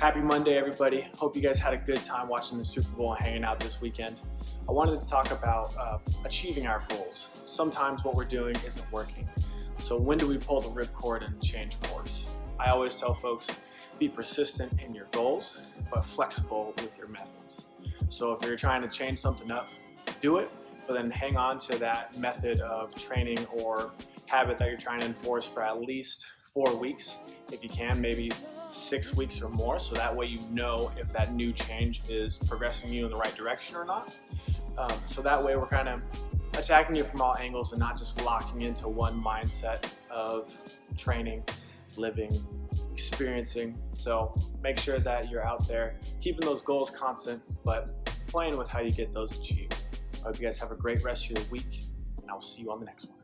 Happy Monday, everybody. Hope you guys had a good time watching the Super Bowl and hanging out this weekend. I wanted to talk about uh, achieving our goals. Sometimes what we're doing isn't working. So when do we pull the ripcord and change course? I always tell folks, be persistent in your goals, but flexible with your methods. So if you're trying to change something up, do it, but then hang on to that method of training or habit that you're trying to enforce for at least four weeks. If you can, maybe six weeks or more so that way you know if that new change is progressing you in the right direction or not. Um, so that way we're kind of attacking you from all angles and not just locking into one mindset of training, living, experiencing. So make sure that you're out there keeping those goals constant but playing with how you get those achieved. I hope you guys have a great rest of your week and I'll see you on the next one.